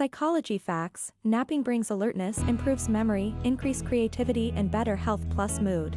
Psychology facts, napping brings alertness, improves memory, increase creativity and better health plus mood.